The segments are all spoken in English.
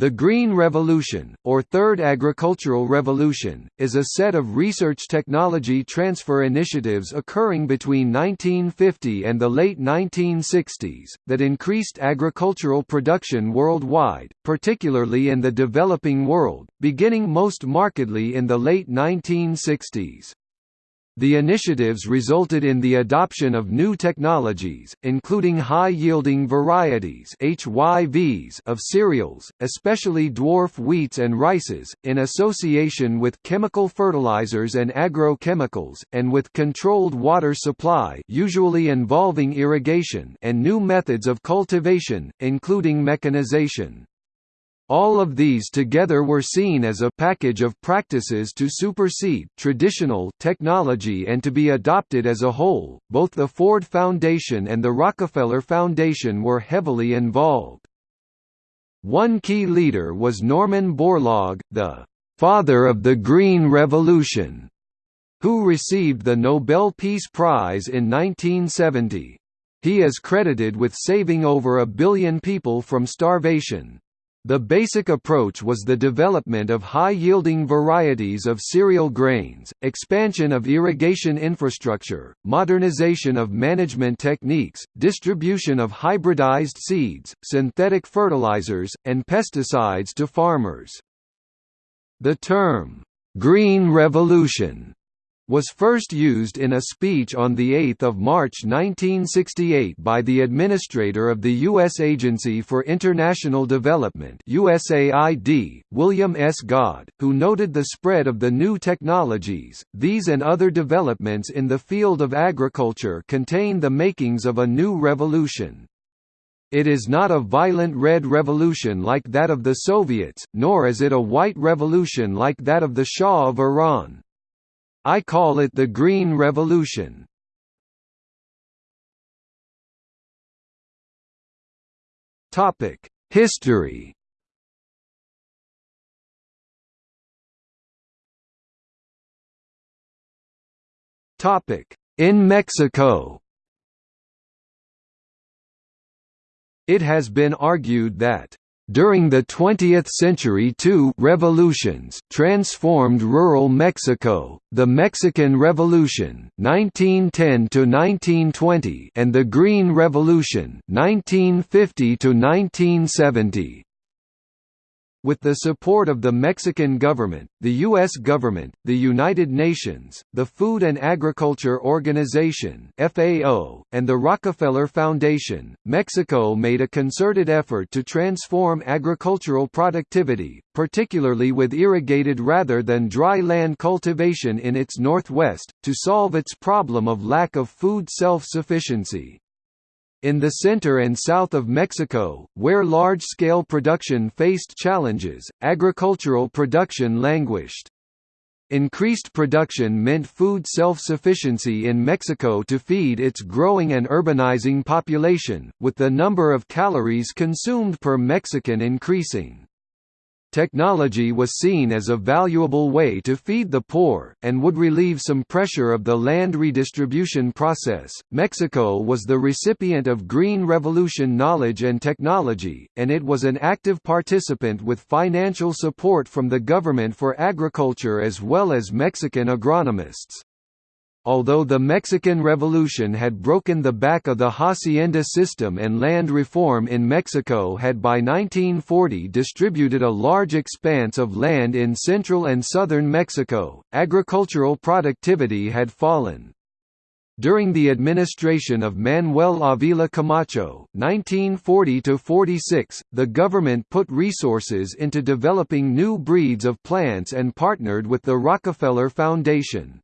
The Green Revolution, or Third Agricultural Revolution, is a set of research technology transfer initiatives occurring between 1950 and the late 1960s, that increased agricultural production worldwide, particularly in the developing world, beginning most markedly in the late 1960s. The initiatives resulted in the adoption of new technologies, including high-yielding varieties HYVs of cereals, especially dwarf wheats and rices, in association with chemical fertilizers and agrochemicals, and with controlled water supply usually involving irrigation and new methods of cultivation, including mechanization. All of these together were seen as a package of practices to supersede traditional technology and to be adopted as a whole. Both the Ford Foundation and the Rockefeller Foundation were heavily involved. One key leader was Norman Borlaug, the father of the Green Revolution, who received the Nobel Peace Prize in 1970. He is credited with saving over a billion people from starvation. The basic approach was the development of high-yielding varieties of cereal grains, expansion of irrigation infrastructure, modernization of management techniques, distribution of hybridized seeds, synthetic fertilizers, and pesticides to farmers. The term, "'Green Revolution' was first used in a speech on 8 March 1968 by the administrator of the U.S. Agency for International Development USAID, William S. Gaud, who noted the spread of the new technologies. These and other developments in the field of agriculture contain the makings of a new revolution. It is not a violent red revolution like that of the Soviets, nor is it a white revolution like that of the Shah of Iran. I call it the Green Revolution. Topic: History. Topic: In Mexico. It has been argued that during the 20th century two revolutions transformed rural Mexico, the Mexican Revolution 1910 and the Green Revolution 1950 -1970. With the support of the Mexican government, the U.S. government, the United Nations, the Food and Agriculture Organization (FAO), and the Rockefeller Foundation, Mexico made a concerted effort to transform agricultural productivity, particularly with irrigated rather than dry land cultivation in its northwest, to solve its problem of lack of food self-sufficiency. In the center and south of Mexico, where large-scale production faced challenges, agricultural production languished. Increased production meant food self-sufficiency in Mexico to feed its growing and urbanizing population, with the number of calories consumed per Mexican increasing. Technology was seen as a valuable way to feed the poor, and would relieve some pressure of the land redistribution process. Mexico was the recipient of Green Revolution knowledge and technology, and it was an active participant with financial support from the government for agriculture as well as Mexican agronomists. Although the Mexican Revolution had broken the back of the hacienda system and land reform in Mexico had by 1940 distributed a large expanse of land in central and southern Mexico, agricultural productivity had fallen. During the administration of Manuel Avila Camacho (1940–46), the government put resources into developing new breeds of plants and partnered with the Rockefeller Foundation.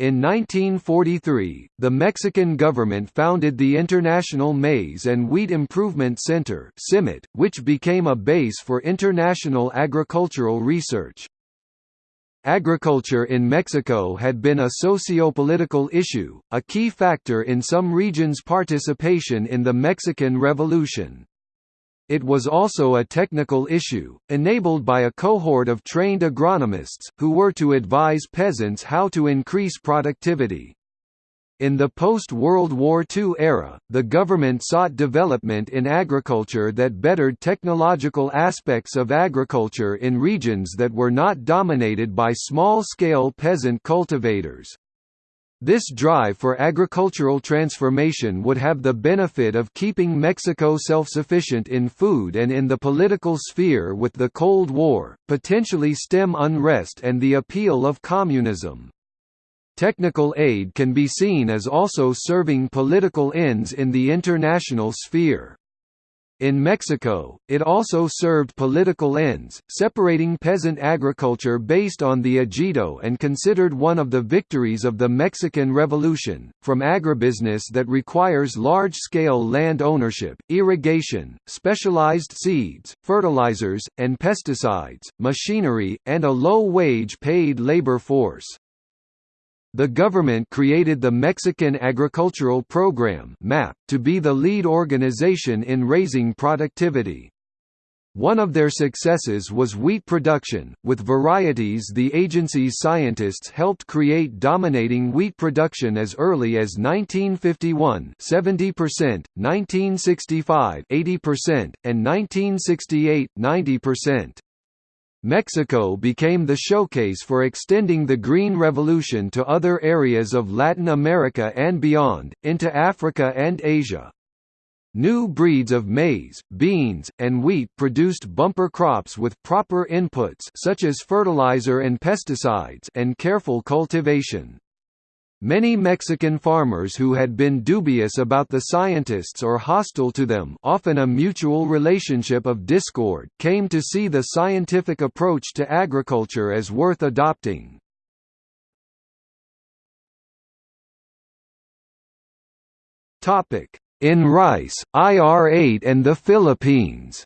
In 1943, the Mexican government founded the International Maize and Wheat Improvement Center which became a base for international agricultural research. Agriculture in Mexico had been a socio-political issue, a key factor in some regions' participation in the Mexican Revolution. It was also a technical issue, enabled by a cohort of trained agronomists, who were to advise peasants how to increase productivity. In the post-World War II era, the government sought development in agriculture that bettered technological aspects of agriculture in regions that were not dominated by small-scale peasant cultivators. This drive for agricultural transformation would have the benefit of keeping Mexico self-sufficient in food and in the political sphere with the Cold War, potentially stem unrest and the appeal of communism. Technical aid can be seen as also serving political ends in the international sphere. In Mexico, it also served political ends, separating peasant agriculture based on the ejido and considered one of the victories of the Mexican Revolution, from agribusiness that requires large-scale land ownership, irrigation, specialized seeds, fertilizers, and pesticides, machinery, and a low-wage paid labor force. The government created the Mexican Agricultural Program (MAP) to be the lead organization in raising productivity. One of their successes was wheat production, with varieties the agency's scientists helped create dominating wheat production as early as 1951 70%, 1965 80%, and 1968 90%. Mexico became the showcase for extending the Green Revolution to other areas of Latin America and beyond, into Africa and Asia. New breeds of maize, beans, and wheat produced bumper crops with proper inputs such as fertilizer and pesticides and careful cultivation. Many Mexican farmers who had been dubious about the scientists or hostile to them often a mutual relationship of discord came to see the scientific approach to agriculture as worth adopting. In rice, IR-8 and the Philippines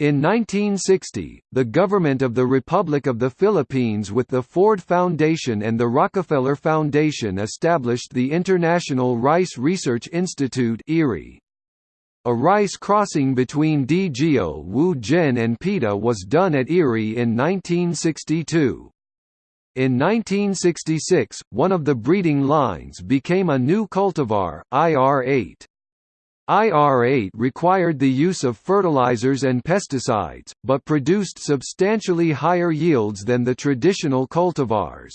In 1960, the government of the Republic of the Philippines with the Ford Foundation and the Rockefeller Foundation established the International Rice Research Institute. A rice crossing between Dee-geo-woo-gen and Peta was done at IRRI in 1962. In 1966, one of the breeding lines became a new cultivar, IR-8. IR-8 required the use of fertilizers and pesticides, but produced substantially higher yields than the traditional cultivars.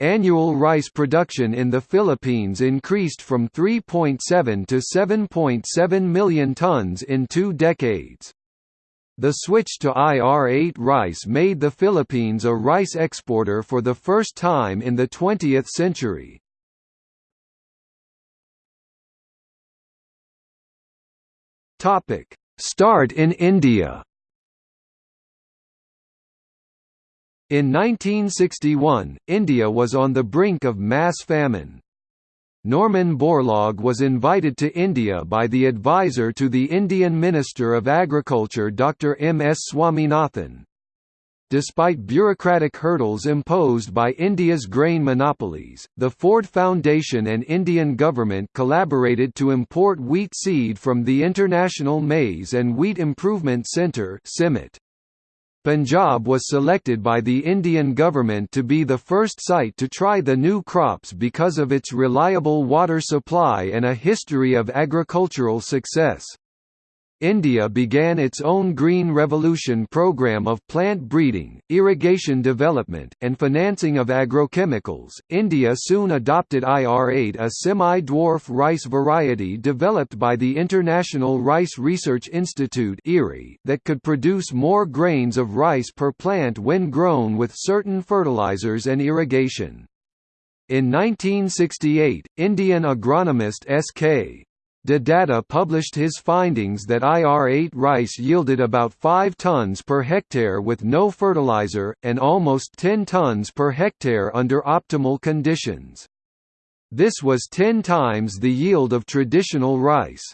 Annual rice production in the Philippines increased from 3.7 to 7.7 million tons in two decades. The switch to IR-8 rice made the Philippines a rice exporter for the first time in the 20th century. Topic: Start in India. In 1961, India was on the brink of mass famine. Norman Borlaug was invited to India by the advisor to the Indian Minister of Agriculture Dr. M. S. Swaminathan. Despite bureaucratic hurdles imposed by India's grain monopolies, the Ford Foundation and Indian government collaborated to import wheat seed from the International Maize and Wheat Improvement Centre Punjab was selected by the Indian government to be the first site to try the new crops because of its reliable water supply and a history of agricultural success. India began its own Green Revolution program of plant breeding, irrigation development, and financing of agrochemicals. India soon adopted IR8, a semi-dwarf rice variety developed by the International Rice Research Institute that could produce more grains of rice per plant when grown with certain fertilizers and irrigation. In 1968, Indian agronomist S.K. De Datta published his findings that IR8 rice yielded about 5 tons per hectare with no fertilizer, and almost 10 tons per hectare under optimal conditions. This was 10 times the yield of traditional rice.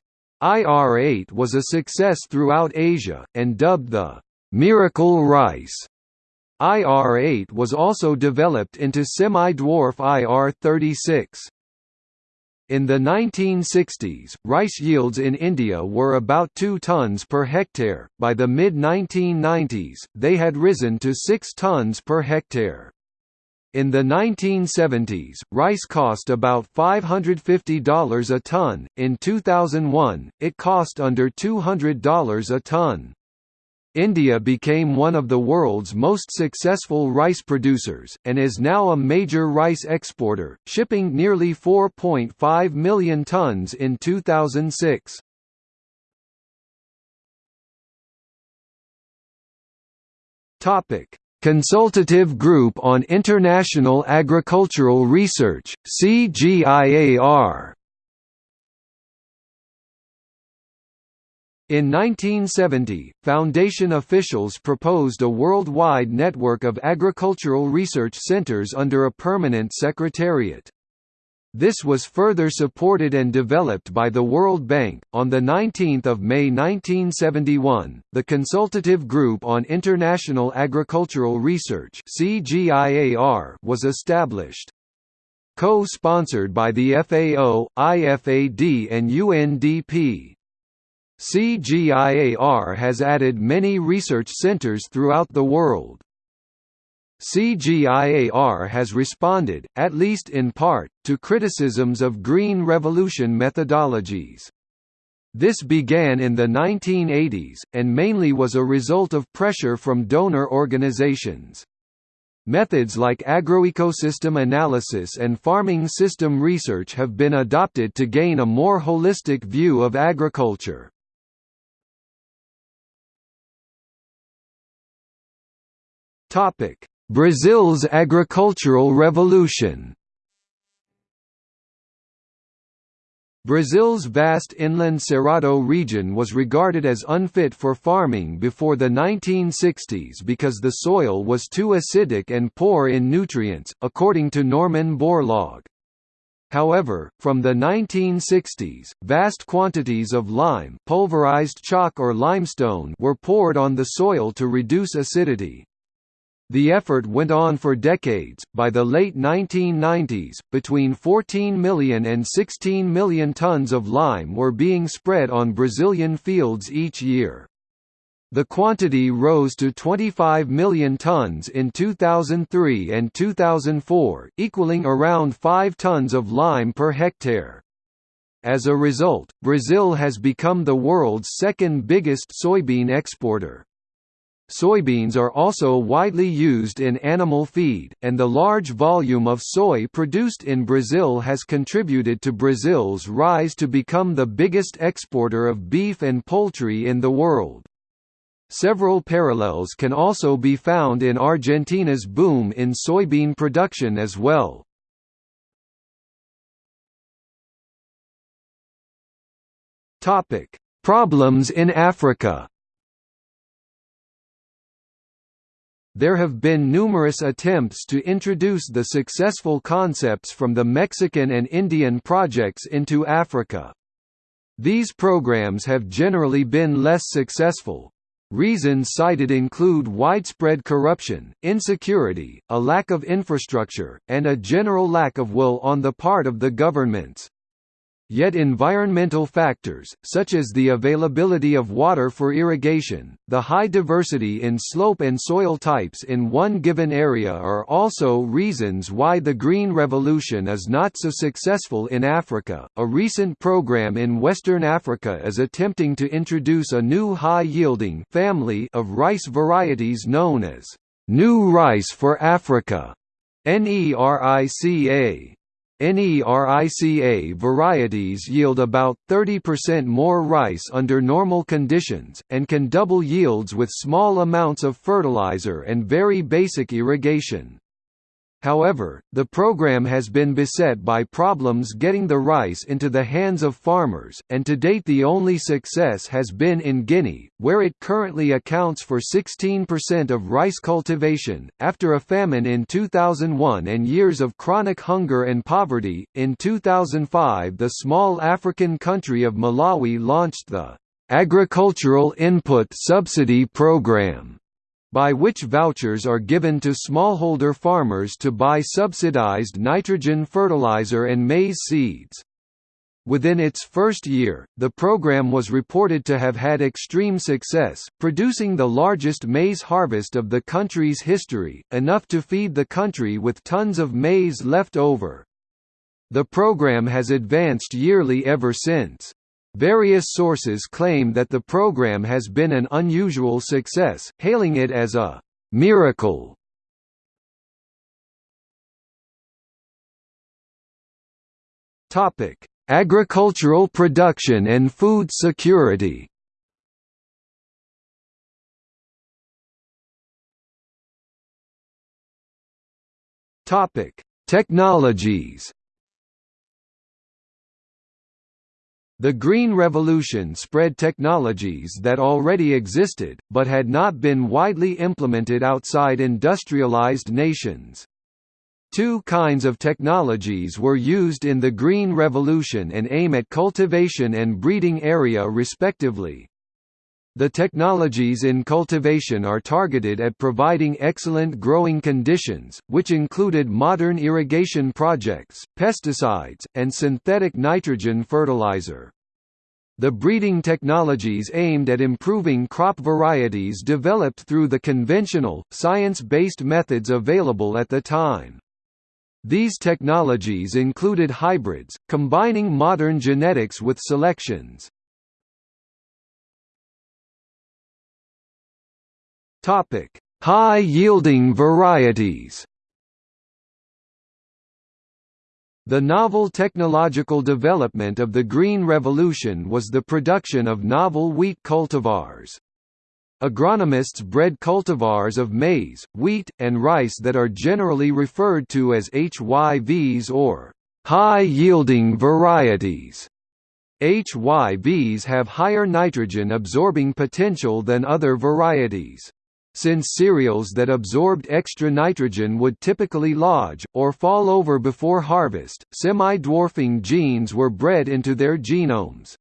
IR8 was a success throughout Asia, and dubbed the «miracle rice». IR8 was also developed into semi-dwarf IR36. In the 1960s, rice yields in India were about 2 tons per hectare. By the mid 1990s, they had risen to 6 tons per hectare. In the 1970s, rice cost about $550 a ton. In 2001, it cost under $200 a ton. India became one of the world's most successful rice producers, and is now a major rice exporter, shipping nearly 4.5 million tons in 2006. Topic: Consultative Group on International Agricultural Research, CGIAR In 1970, Foundation officials proposed a worldwide network of agricultural research centers under a permanent secretariat. This was further supported and developed by the World Bank. On the 19th of May 1971, the Consultative Group on International Agricultural Research (CGIAR) was established. Co-sponsored by the FAO, IFAD and UNDP. CGIAR has added many research centers throughout the world. CGIAR has responded, at least in part, to criticisms of Green Revolution methodologies. This began in the 1980s, and mainly was a result of pressure from donor organizations. Methods like agroecosystem analysis and farming system research have been adopted to gain a more holistic view of agriculture. Topic: Brazil's agricultural revolution Brazil's vast inland Cerrado region was regarded as unfit for farming before the 1960s because the soil was too acidic and poor in nutrients, according to Norman Borlaug. However, from the 1960s, vast quantities of lime pulverized chalk or limestone were poured on the soil to reduce acidity. The effort went on for decades. By the late 1990s, between 14 million and 16 million tons of lime were being spread on Brazilian fields each year. The quantity rose to 25 million tons in 2003 and 2004, equaling around 5 tons of lime per hectare. As a result, Brazil has become the world's second biggest soybean exporter. Soybeans are also widely used in animal feed, and the large volume of soy produced in Brazil has contributed to Brazil's rise to become the biggest exporter of beef and poultry in the world. Several parallels can also be found in Argentina's boom in soybean production as well. Problems in Africa There have been numerous attempts to introduce the successful concepts from the Mexican and Indian projects into Africa. These programs have generally been less successful. Reasons cited include widespread corruption, insecurity, a lack of infrastructure, and a general lack of will on the part of the governments. Yet environmental factors, such as the availability of water for irrigation, the high diversity in slope and soil types in one given area are also reasons why the Green Revolution is not so successful in Africa. A recent program in Western Africa is attempting to introduce a new high-yielding family of rice varieties known as New Rice for Africa, NERICA. NERICA varieties yield about 30% more rice under normal conditions, and can double yields with small amounts of fertilizer and very basic irrigation. However, the program has been beset by problems getting the rice into the hands of farmers, and to date the only success has been in Guinea, where it currently accounts for 16% of rice cultivation. After a famine in 2001 and years of chronic hunger and poverty, in 2005 the small African country of Malawi launched the Agricultural Input Subsidy Program by which vouchers are given to smallholder farmers to buy subsidized nitrogen fertilizer and maize seeds. Within its first year, the program was reported to have had extreme success, producing the largest maize harvest of the country's history, enough to feed the country with tons of maize left over. The program has advanced yearly ever since. Various sources claim that the program has been an unusual success, hailing it as a «miracle». Topic Agricultural production and food security Topic: Technologies. The Green Revolution spread technologies that already existed, but had not been widely implemented outside industrialized nations. Two kinds of technologies were used in the Green Revolution and aim at cultivation and breeding area respectively. The technologies in cultivation are targeted at providing excellent growing conditions, which included modern irrigation projects, pesticides, and synthetic nitrogen fertilizer. The breeding technologies aimed at improving crop varieties developed through the conventional, science-based methods available at the time. These technologies included hybrids, combining modern genetics with selections. High-yielding varieties The novel technological development of the Green Revolution was the production of novel wheat cultivars. Agronomists bred cultivars of maize, wheat, and rice that are generally referred to as HYVs or high-yielding varieties. HYVs have higher nitrogen-absorbing potential than other varieties. Since cereals that absorbed extra nitrogen would typically lodge, or fall over before harvest, semi-dwarfing genes were bred into their genomes.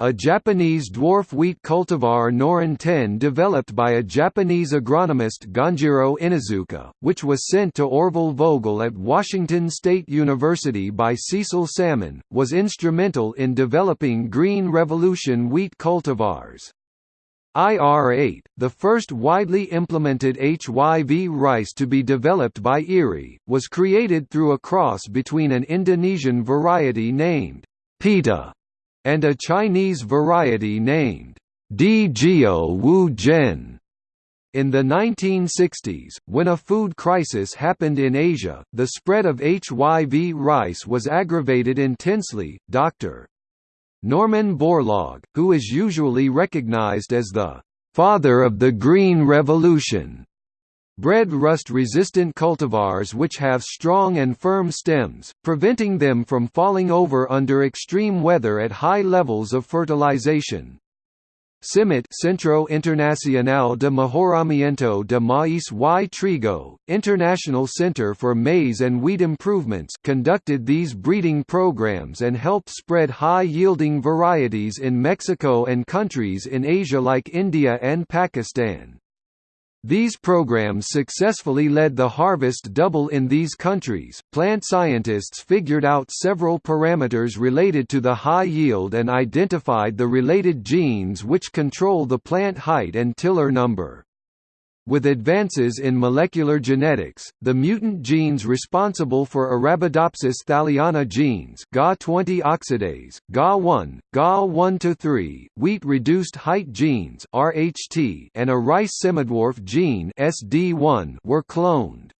A Japanese dwarf wheat cultivar Norin 10 developed by a Japanese agronomist Gonjiro Inazuka, which was sent to Orville Vogel at Washington State University by Cecil Salmon, was instrumental in developing Green Revolution wheat cultivars. IR-8, the first widely implemented HYV rice to be developed by IRI, was created through a cross between an Indonesian variety named Peta and a Chinese variety named Dee-geo-woo-gen. In the 1960s, when a food crisis happened in Asia, the spread of HYV rice was aggravated intensely. Dr. Norman Borlaug, who is usually recognized as the father of the Green Revolution, Bred rust-resistant cultivars which have strong and firm stems, preventing them from falling over under extreme weather at high levels of fertilization. CIMMYT Centro Internacional de Mejoramiento de Maíz y Trigo, International Center for Maize and Wheat Improvements conducted these breeding programs and helped spread high-yielding varieties in Mexico and countries in Asia like India and Pakistan. These programs successfully led the harvest double in these countries. Plant scientists figured out several parameters related to the high yield and identified the related genes which control the plant height and tiller number. With advances in molecular genetics, the mutant genes responsible for Arabidopsis thaliana genes GA20 oxidase, GA1, GA1-3, wheat-reduced height genes RHT, and a rice semidwarf gene SD1 were cloned.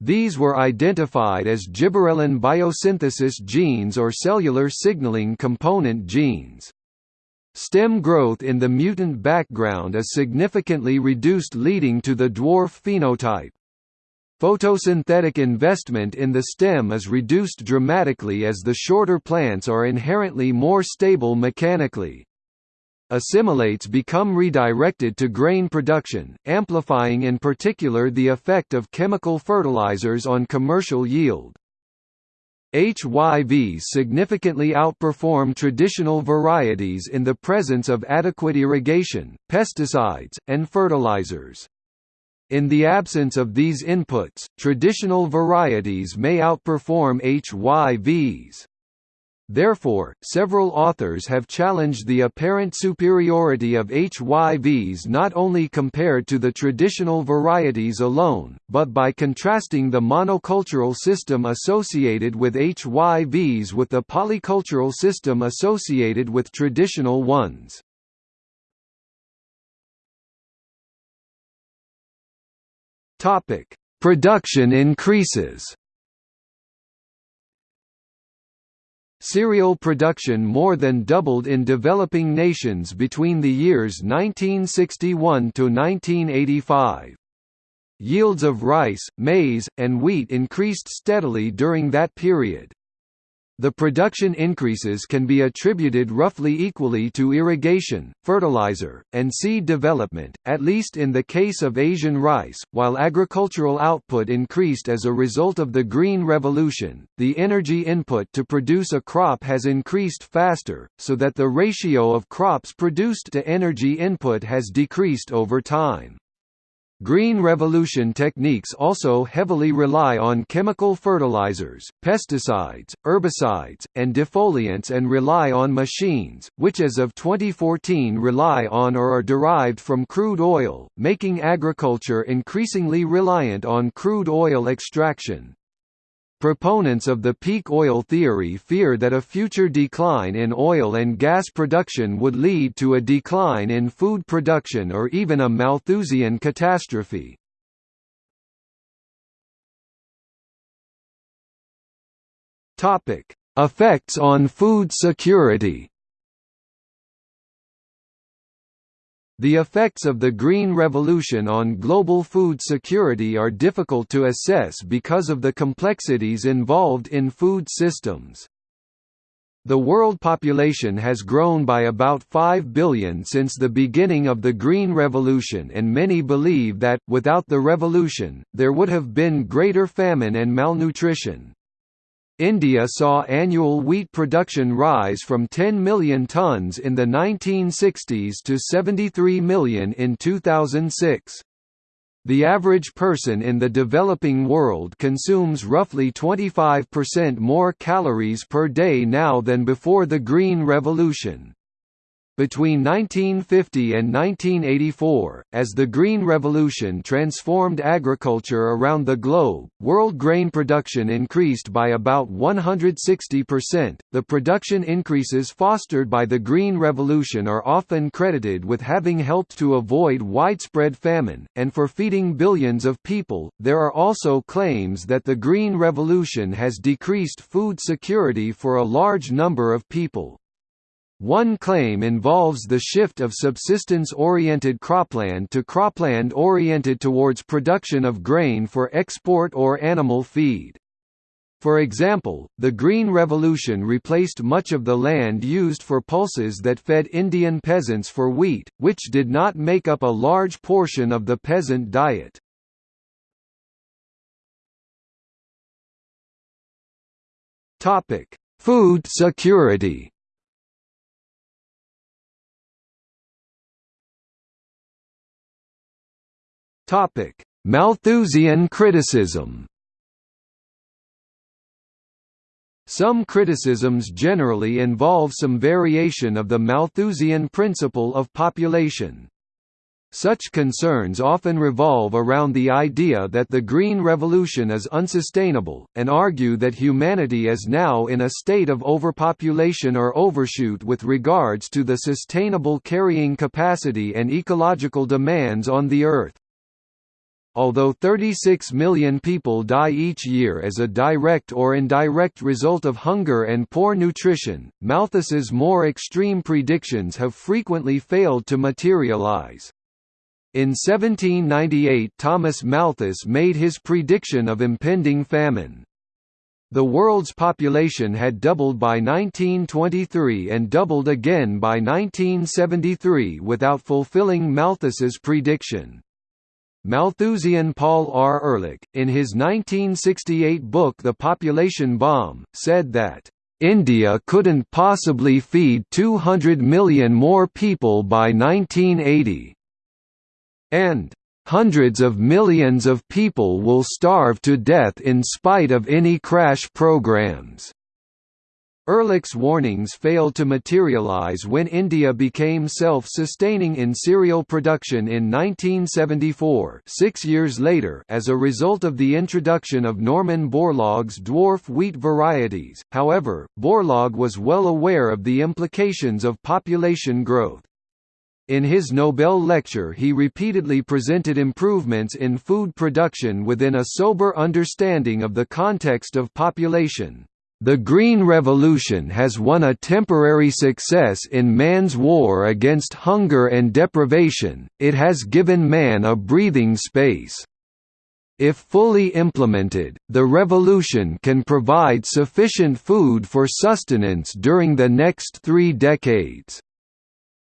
These were identified as gibberellin biosynthesis genes or cellular signaling component genes. Stem growth in the mutant background is significantly reduced leading to the dwarf phenotype. Photosynthetic investment in the stem is reduced dramatically as the shorter plants are inherently more stable mechanically. Assimilates become redirected to grain production, amplifying in particular the effect of chemical fertilizers on commercial yield. HYVs significantly outperform traditional varieties in the presence of adequate irrigation, pesticides, and fertilizers. In the absence of these inputs, traditional varieties may outperform HYVs. Therefore, several authors have challenged the apparent superiority of HYVs not only compared to the traditional varieties alone, but by contrasting the monocultural system associated with HYVs with the polycultural system associated with traditional ones. Production increases Cereal production more than doubled in developing nations between the years 1961 to 1985. Yields of rice, maize, and wheat increased steadily during that period. The production increases can be attributed roughly equally to irrigation, fertilizer, and seed development, at least in the case of Asian rice. While agricultural output increased as a result of the Green Revolution, the energy input to produce a crop has increased faster, so that the ratio of crops produced to energy input has decreased over time. Green Revolution techniques also heavily rely on chemical fertilizers, pesticides, herbicides, and defoliants and rely on machines, which as of 2014 rely on or are derived from crude oil, making agriculture increasingly reliant on crude oil extraction. Proponents of the peak oil theory fear that a future decline in oil and gas production would lead to a decline in food production or even a Malthusian catastrophe. Effects on food security The effects of the Green Revolution on global food security are difficult to assess because of the complexities involved in food systems. The world population has grown by about 5 billion since the beginning of the Green Revolution and many believe that, without the revolution, there would have been greater famine and malnutrition. India saw annual wheat production rise from 10 million tons in the 1960s to 73 million in 2006. The average person in the developing world consumes roughly 25% more calories per day now than before the Green Revolution. Between 1950 and 1984, as the Green Revolution transformed agriculture around the globe, world grain production increased by about 160%. The production increases fostered by the Green Revolution are often credited with having helped to avoid widespread famine, and for feeding billions of people. There are also claims that the Green Revolution has decreased food security for a large number of people. One claim involves the shift of subsistence-oriented cropland to cropland oriented towards production of grain for export or animal feed. For example, the Green Revolution replaced much of the land used for pulses that fed Indian peasants for wheat, which did not make up a large portion of the peasant diet. Food security Topic: Malthusian criticism. Some criticisms generally involve some variation of the Malthusian principle of population. Such concerns often revolve around the idea that the Green Revolution is unsustainable, and argue that humanity is now in a state of overpopulation or overshoot with regards to the sustainable carrying capacity and ecological demands on the Earth. Although 36 million people die each year as a direct or indirect result of hunger and poor nutrition, Malthus's more extreme predictions have frequently failed to materialize. In 1798 Thomas Malthus made his prediction of impending famine. The world's population had doubled by 1923 and doubled again by 1973 without fulfilling Malthus's prediction. Malthusian Paul R. Ehrlich, in his 1968 book The Population Bomb, said that, "...India couldn't possibly feed 200 million more people by 1980." And, "...hundreds of millions of people will starve to death in spite of any crash programs." Ehrlich's warnings failed to materialize when India became self-sustaining in cereal production in 1974 six years later as a result of the introduction of Norman Borlaug's dwarf wheat varieties, however, Borlaug was well aware of the implications of population growth. In his Nobel lecture he repeatedly presented improvements in food production within a sober understanding of the context of population. The Green Revolution has won a temporary success in man's war against hunger and deprivation, it has given man a breathing space. If fully implemented, the revolution can provide sufficient food for sustenance during the next three decades.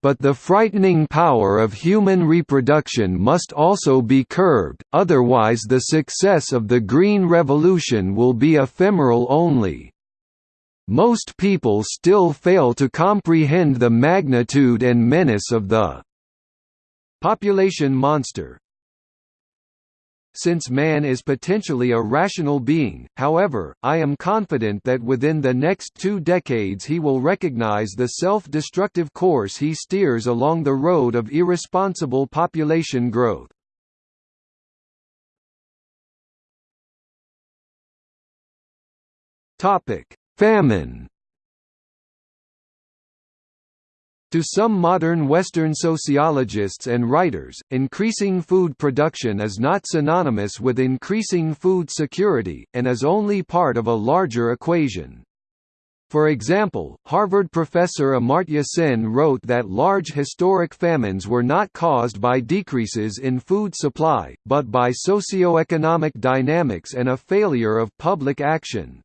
But the frightening power of human reproduction must also be curbed, otherwise the success of the Green Revolution will be ephemeral only. Most people still fail to comprehend the magnitude and menace of the population monster. Since man is potentially a rational being, however, I am confident that within the next two decades he will recognize the self-destructive course he steers along the road of irresponsible population growth. Topic: Famine To some modern Western sociologists and writers, increasing food production is not synonymous with increasing food security, and is only part of a larger equation. For example, Harvard professor Amartya Sen wrote that large historic famines were not caused by decreases in food supply, but by socio-economic dynamics and a failure of public action.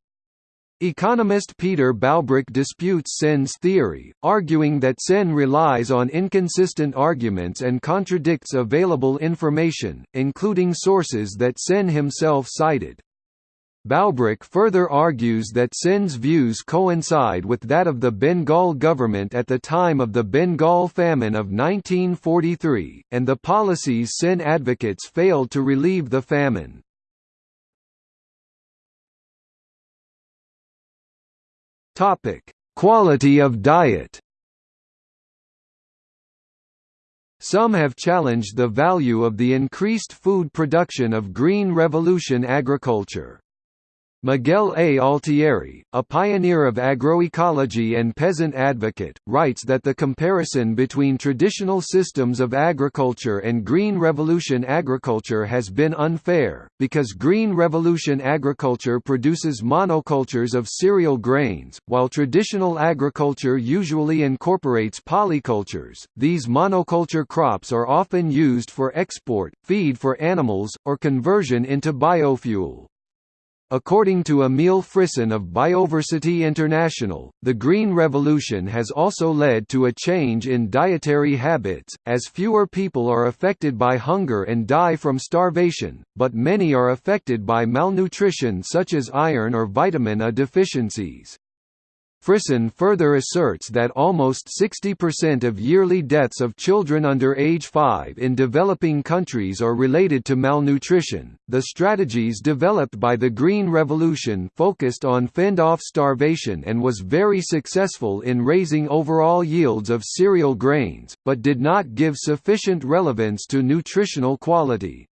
Economist Peter Bowbrick disputes Sen's theory, arguing that Sen relies on inconsistent arguments and contradicts available information, including sources that Sen himself cited. Bowbrick further argues that Sen's views coincide with that of the Bengal government at the time of the Bengal famine of 1943, and the policies Sen advocates failed to relieve the famine. Topic: Quality of diet. Some have challenged the value of the increased food production of Green Revolution agriculture. Miguel A. Altieri, a pioneer of agroecology and peasant advocate, writes that the comparison between traditional systems of agriculture and Green Revolution agriculture has been unfair, because Green Revolution agriculture produces monocultures of cereal grains, while traditional agriculture usually incorporates polycultures. These monoculture crops are often used for export, feed for animals, or conversion into biofuel. According to Emile Frison of Bioversity International, the Green Revolution has also led to a change in dietary habits, as fewer people are affected by hunger and die from starvation, but many are affected by malnutrition such as iron or vitamin A deficiencies. Frison further asserts that almost 60% of yearly deaths of children under age 5 in developing countries are related to malnutrition. The strategies developed by the Green Revolution focused on fend off starvation and was very successful in raising overall yields of cereal grains, but did not give sufficient relevance to nutritional quality.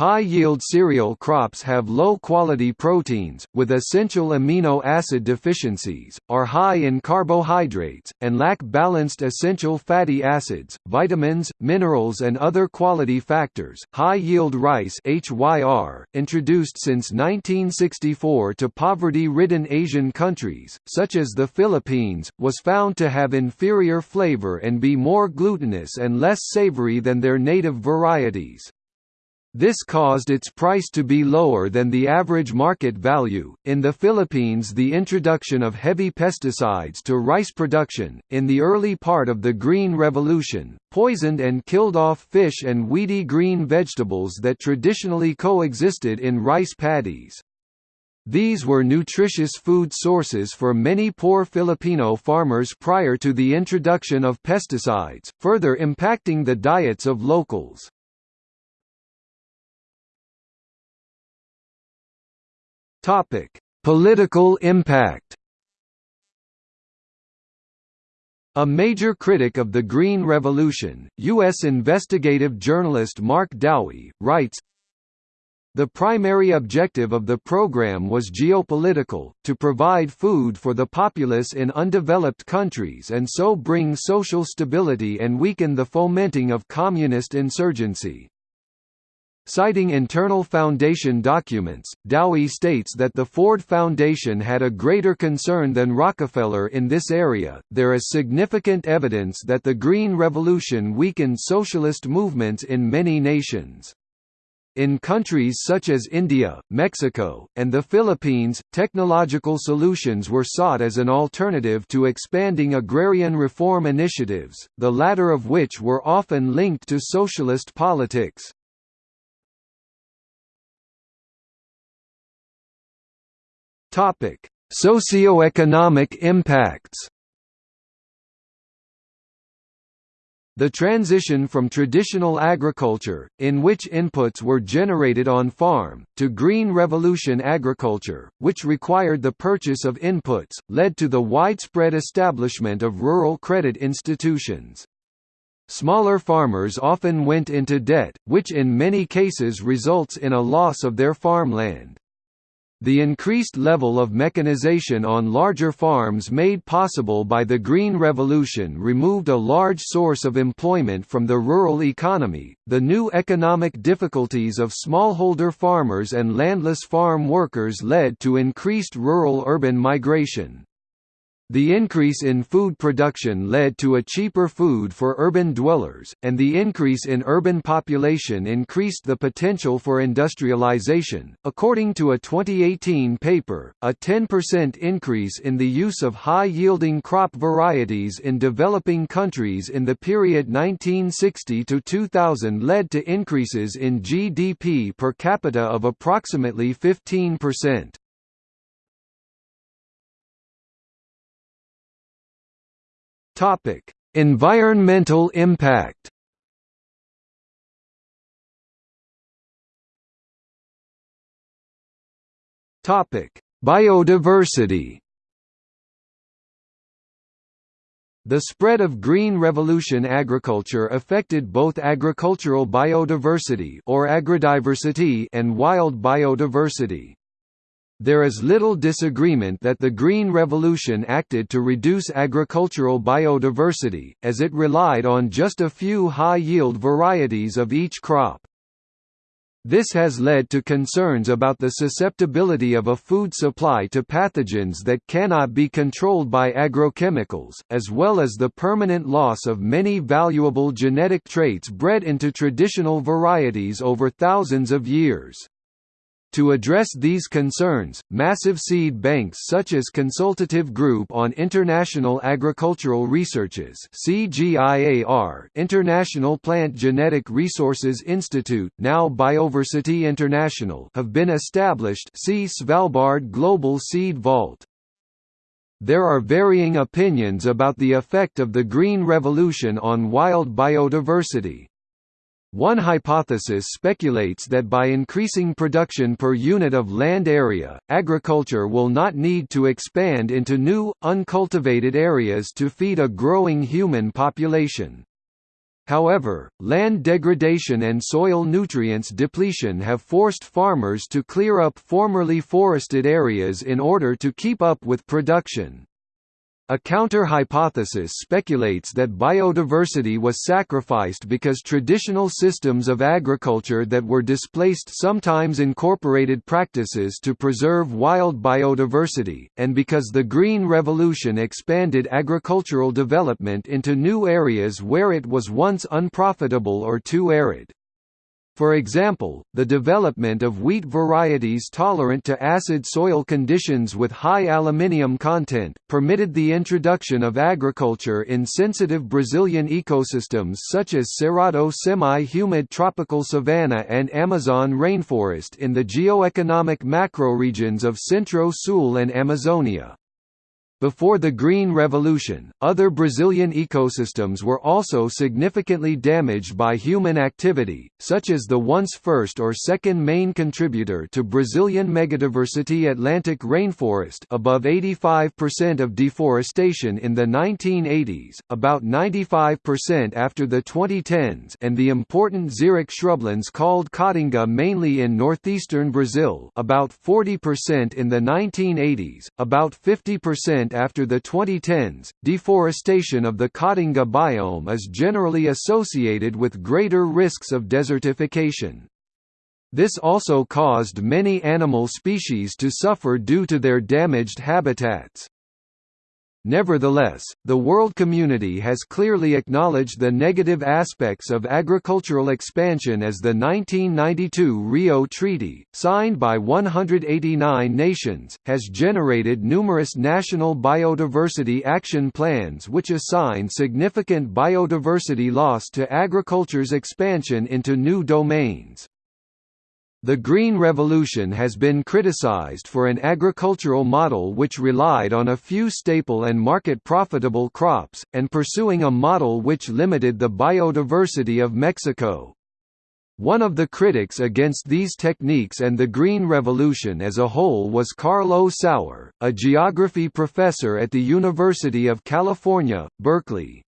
High-yield cereal crops have low-quality proteins, with essential amino acid deficiencies, are high in carbohydrates, and lack balanced essential fatty acids, vitamins, minerals and other quality factors. High-yield rice HYR, introduced since 1964 to poverty-ridden Asian countries, such as the Philippines, was found to have inferior flavor and be more glutinous and less savory than their native varieties. This caused its price to be lower than the average market value. In the Philippines, the introduction of heavy pesticides to rice production, in the early part of the Green Revolution, poisoned and killed off fish and weedy green vegetables that traditionally coexisted in rice paddies. These were nutritious food sources for many poor Filipino farmers prior to the introduction of pesticides, further impacting the diets of locals. Topic: Political impact. A major critic of the Green Revolution, U.S. investigative journalist Mark Dowie, writes, the primary objective of the program was geopolitical, to provide food for the populace in undeveloped countries and so bring social stability and weaken the fomenting of communist insurgency. Citing internal foundation documents, Dowie states that the Ford Foundation had a greater concern than Rockefeller in this area. There is significant evidence that the Green Revolution weakened socialist movements in many nations. In countries such as India, Mexico, and the Philippines, technological solutions were sought as an alternative to expanding agrarian reform initiatives, the latter of which were often linked to socialist politics. Socioeconomic impacts The transition from traditional agriculture, in which inputs were generated on farm, to Green Revolution agriculture, which required the purchase of inputs, led to the widespread establishment of rural credit institutions. Smaller farmers often went into debt, which in many cases results in a loss of their farmland. The increased level of mechanization on larger farms made possible by the Green Revolution removed a large source of employment from the rural economy. The new economic difficulties of smallholder farmers and landless farm workers led to increased rural urban migration. The increase in food production led to a cheaper food for urban dwellers, and the increase in urban population increased the potential for industrialization. According to a 2018 paper, a 10% increase in the use of high yielding crop varieties in developing countries in the period 1960 to 2000 led to increases in GDP per capita of approximately 15%. Topic: Environmental impact. Topic: Biodiversity. The spread of Green Revolution agriculture affected both agricultural biodiversity or agrodiversity and wild biodiversity. There is little disagreement that the Green Revolution acted to reduce agricultural biodiversity, as it relied on just a few high-yield varieties of each crop. This has led to concerns about the susceptibility of a food supply to pathogens that cannot be controlled by agrochemicals, as well as the permanent loss of many valuable genetic traits bred into traditional varieties over thousands of years. To address these concerns, massive seed banks such as Consultative Group on International Agricultural Researches CGIAR, International Plant Genetic Resources Institute, now Bioversity International have been established see Svalbard Global Seed Vault. There are varying opinions about the effect of the Green Revolution on wild biodiversity. One hypothesis speculates that by increasing production per unit of land area, agriculture will not need to expand into new, uncultivated areas to feed a growing human population. However, land degradation and soil nutrients depletion have forced farmers to clear up formerly forested areas in order to keep up with production. A counter-hypothesis speculates that biodiversity was sacrificed because traditional systems of agriculture that were displaced sometimes incorporated practices to preserve wild biodiversity, and because the Green Revolution expanded agricultural development into new areas where it was once unprofitable or too arid. For example, the development of wheat varieties tolerant to acid soil conditions with high aluminium content, permitted the introduction of agriculture in sensitive Brazilian ecosystems such as Cerrado semi-humid tropical savanna and Amazon rainforest in the geoeconomic macroregions of Centro-Sul and Amazonia. Before the Green Revolution, other Brazilian ecosystems were also significantly damaged by human activity, such as the once first or second main contributor to Brazilian megadiversity Atlantic rainforest above 85% of deforestation in the 1980s, about 95% after the 2010s and the important xeric shrublands called Caatinga mainly in northeastern Brazil about 40% in the 1980s, about 50% after the 2010s, deforestation of the Caatinga biome is generally associated with greater risks of desertification. This also caused many animal species to suffer due to their damaged habitats. Nevertheless, the world community has clearly acknowledged the negative aspects of agricultural expansion as the 1992 Rio Treaty, signed by 189 nations, has generated numerous national biodiversity action plans which assign significant biodiversity loss to agriculture's expansion into new domains. The Green Revolution has been criticized for an agricultural model which relied on a few staple and market-profitable crops, and pursuing a model which limited the biodiversity of Mexico. One of the critics against these techniques and the Green Revolution as a whole was Carl O. Sauer, a geography professor at the University of California, Berkeley.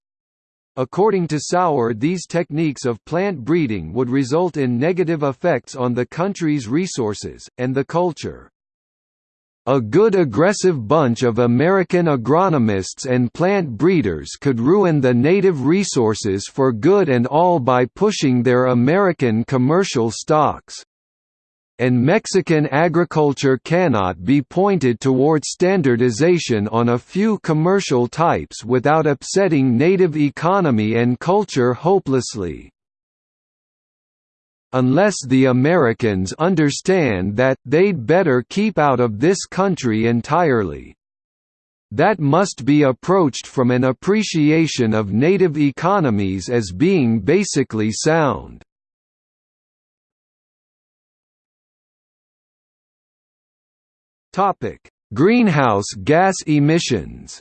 According to Sauer these techniques of plant breeding would result in negative effects on the country's resources, and the culture. A good aggressive bunch of American agronomists and plant breeders could ruin the native resources for good and all by pushing their American commercial stocks and Mexican agriculture cannot be pointed toward standardization on a few commercial types without upsetting native economy and culture hopelessly. Unless the Americans understand that, they'd better keep out of this country entirely. That must be approached from an appreciation of native economies as being basically sound. Topic: Greenhouse gas emissions.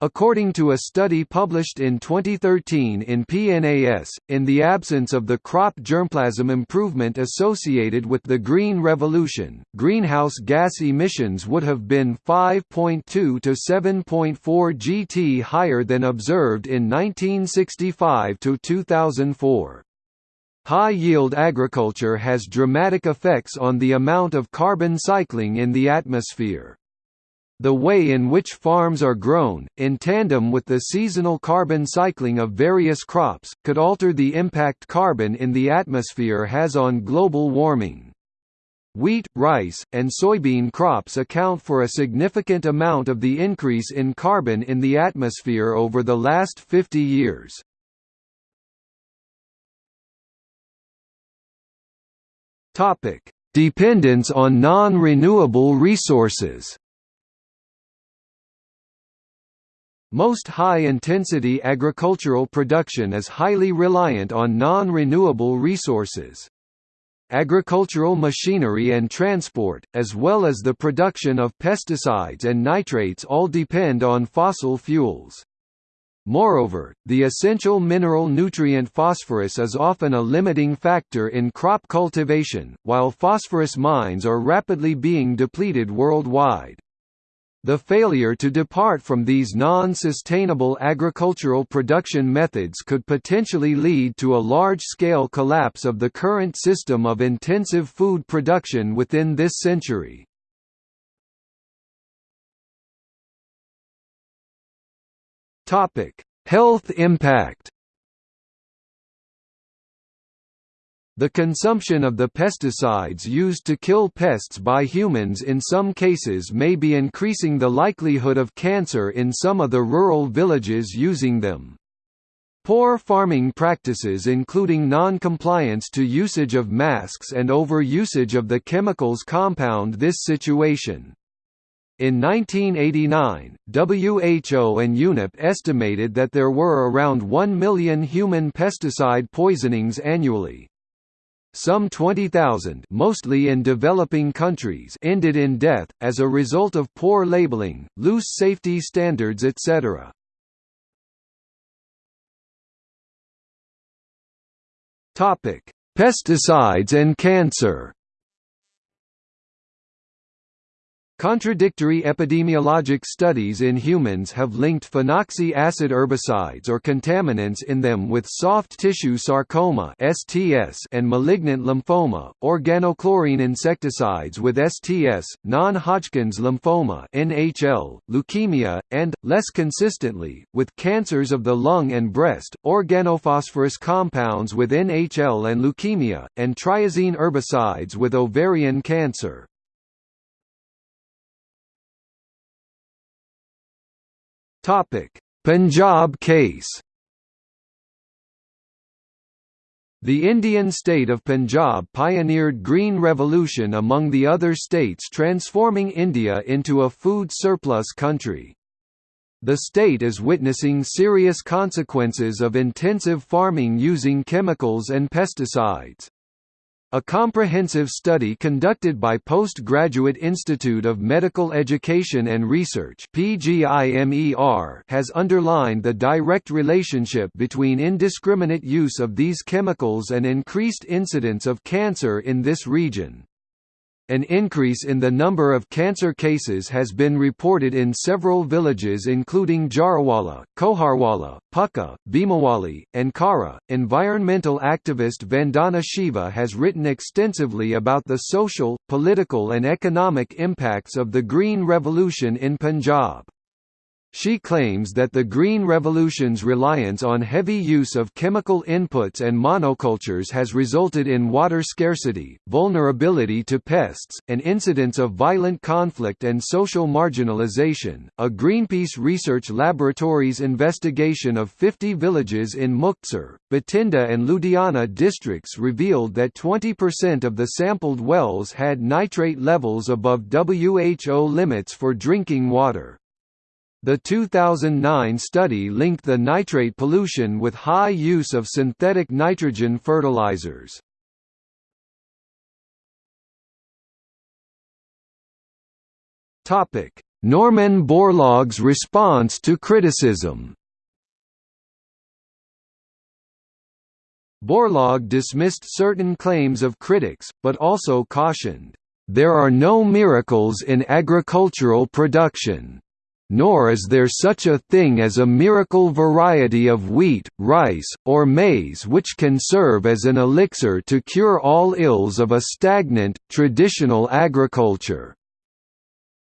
According to a study published in 2013 in PNAS, in the absence of the crop germplasm improvement associated with the Green Revolution, greenhouse gas emissions would have been 5.2 to 7.4 GT higher than observed in 1965 to 2004. High-yield agriculture has dramatic effects on the amount of carbon cycling in the atmosphere. The way in which farms are grown, in tandem with the seasonal carbon cycling of various crops, could alter the impact carbon in the atmosphere has on global warming. Wheat, rice, and soybean crops account for a significant amount of the increase in carbon in the atmosphere over the last 50 years. Topic: Dependence on non-renewable resources. Most high-intensity agricultural production is highly reliant on non-renewable resources. Agricultural machinery and transport, as well as the production of pesticides and nitrates all depend on fossil fuels. Moreover, the essential mineral nutrient phosphorus is often a limiting factor in crop cultivation, while phosphorus mines are rapidly being depleted worldwide. The failure to depart from these non-sustainable agricultural production methods could potentially lead to a large-scale collapse of the current system of intensive food production within this century. Topic: Health impact. The consumption of the pesticides used to kill pests by humans in some cases may be increasing the likelihood of cancer in some of the rural villages using them. Poor farming practices including non-compliance to usage of masks and over-usage of the chemicals compound this situation. In 1989, WHO and UNEP estimated that there were around 1 million human pesticide poisonings annually. Some 20,000 mostly in developing countries ended in death, as a result of poor labeling, loose safety standards etc. Pesticides and cancer Contradictory epidemiologic studies in humans have linked phenoxy acid herbicides or contaminants in them with soft tissue sarcoma (STS) and malignant lymphoma, organochlorine insecticides with STS, non-Hodgkin's lymphoma (NHL), leukemia, and less consistently with cancers of the lung and breast, organophosphorus compounds with NHL and leukemia, and triazine herbicides with ovarian cancer. Topic: Punjab case. The Indian state of Punjab pioneered green revolution among the other states transforming India into a food surplus country. The state is witnessing serious consequences of intensive farming using chemicals and pesticides. A comprehensive study conducted by Postgraduate Institute of Medical Education and Research has underlined the direct relationship between indiscriminate use of these chemicals and increased incidence of cancer in this region. An increase in the number of cancer cases has been reported in several villages including Jarawala, Koharwala, Pukka, Bhimawali, and Khara. Environmental activist Vandana Shiva has written extensively about the social, political and economic impacts of the Green Revolution in Punjab. She claims that the Green Revolution's reliance on heavy use of chemical inputs and monocultures has resulted in water scarcity, vulnerability to pests, and incidents of violent conflict and social marginalization. A Greenpeace Research Laboratories investigation of 50 villages in Muktsar, Bathinda, and Ludhiana districts revealed that 20% of the sampled wells had nitrate levels above WHO limits for drinking water. The 2009 study linked the nitrate pollution with high use of synthetic nitrogen fertilizers. Norman Borlaug's response to criticism Borlaug dismissed certain claims of critics, but also cautioned, "...there are no miracles in agricultural production." Nor is there such a thing as a miracle variety of wheat, rice, or maize which can serve as an elixir to cure all ills of a stagnant, traditional agriculture."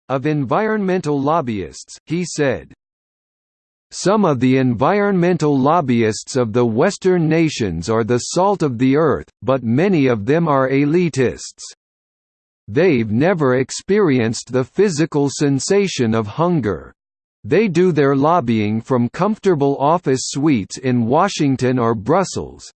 Of environmental lobbyists, he said, some of the environmental lobbyists of the Western nations are the salt of the earth, but many of them are elitists. They've never experienced the physical sensation of hunger. They do their lobbying from comfortable office suites in Washington or Brussels.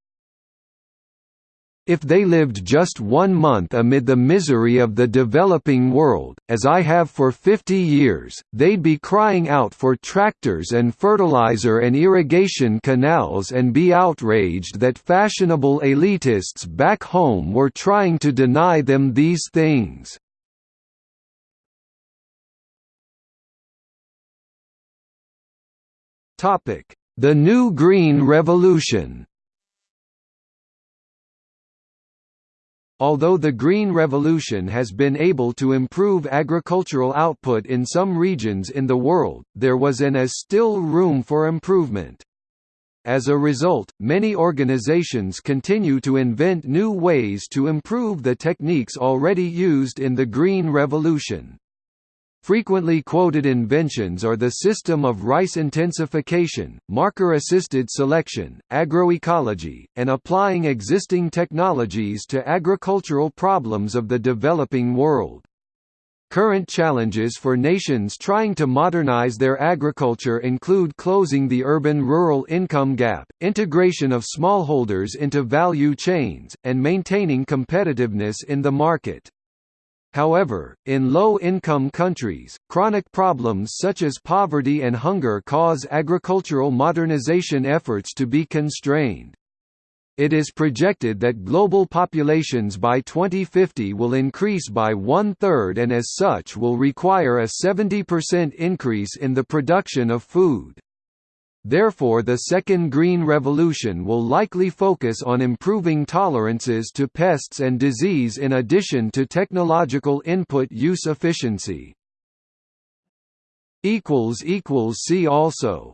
If they lived just one month amid the misery of the developing world, as I have for 50 years, they'd be crying out for tractors and fertilizer and irrigation canals and be outraged that fashionable elitists back home were trying to deny them these things. The New Green Revolution Although the Green Revolution has been able to improve agricultural output in some regions in the world, there was and is still room for improvement. As a result, many organizations continue to invent new ways to improve the techniques already used in the Green Revolution. Frequently quoted inventions are the system of rice intensification, marker-assisted selection, agroecology, and applying existing technologies to agricultural problems of the developing world. Current challenges for nations trying to modernize their agriculture include closing the urban-rural income gap, integration of smallholders into value chains, and maintaining competitiveness in the market. However, in low-income countries, chronic problems such as poverty and hunger cause agricultural modernization efforts to be constrained. It is projected that global populations by 2050 will increase by one-third and as such will require a 70% increase in the production of food. Therefore the second green revolution will likely focus on improving tolerances to pests and disease in addition to technological input use efficiency. See also